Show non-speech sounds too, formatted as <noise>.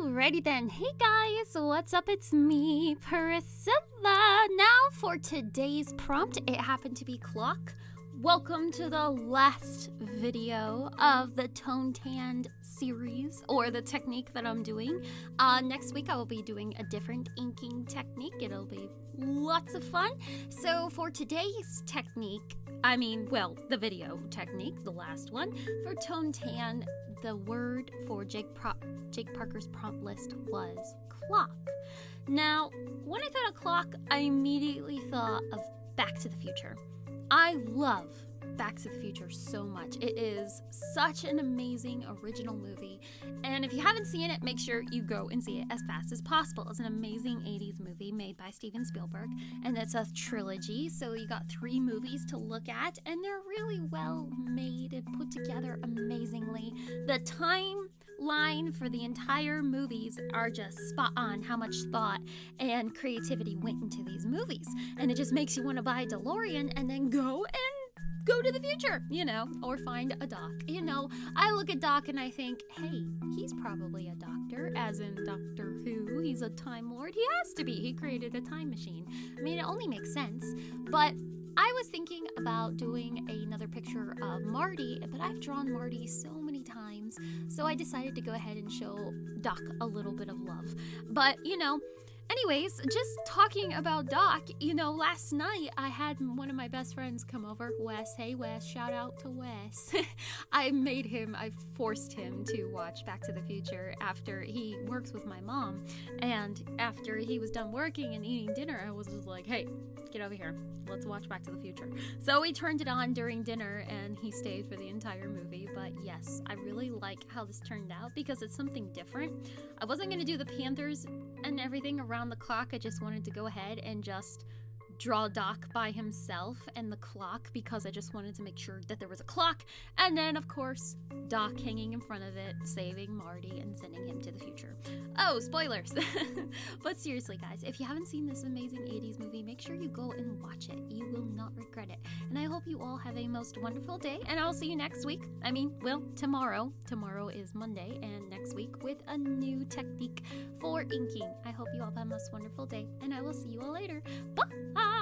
Alrighty then. Hey guys, what's up? It's me, Priscilla. Now for today's prompt, it happened to be clock. Welcome to the last video of the Tone Tanned series or the technique that I'm doing. Uh, next week I will be doing a different inking technique. It'll be lots of fun. So for today's technique, I mean, well, the video technique, the last one, for Tone Tan, the word for Jake, Pro- Jake Parker's prompt list was clock. Now, when I thought of clock, I immediately thought of Back to the Future. I love Back to the Future so much. It is such an amazing original movie. And if you haven't seen it, make sure you go and see it as fast as possible. It's an amazing 80s movie made by Steven Spielberg, and it's a trilogy. So you got three movies to look at, and they're really well made and put together amazingly. The time line for the entire movies are just spot on how much thought and creativity went into these movies. And it just makes you want to buy a DeLorean and then go and go to the future, you know, or find a doc. You know, I look at Doc and I think, hey, he's probably a doctor, as in Doctor Who. He's a Time Lord. He has to be. He created a time machine. I mean, it only makes sense. But I was thinking about doing another picture of Marty, but I've drawn Marty so so I decided to go ahead and show Doc a little bit of love. But, you know, Anyways, just talking about Doc, you know, last night I had one of my best friends come over, Wes. Hey, Wes, shout out to Wes. <laughs> I made him, I forced him to watch Back to the Future after he works with my mom. And after he was done working and eating dinner, I was just like, hey, get over here. Let's watch Back to the Future. So we turned it on during dinner and he stayed for the entire movie. But yes, I really like how this turned out because it's something different. I wasn't going to do the Panthers and everything around the clock. I just wanted to go ahead and just draw Doc by himself and the clock because I just wanted to make sure that there was a clock. And then, of course, Doc hanging in front of it, saving Marty and sending him to the future. Oh, spoilers! <laughs> but seriously, guys, if you haven't seen this amazing 80s movie, make sure you go and watch it. You And I hope you all have a most wonderful day, and I'll see you next week. I mean, well, tomorrow. Tomorrow is Monday, and next week with a new technique for inking. I hope you all have a most wonderful day, and I will see you all later. Bye!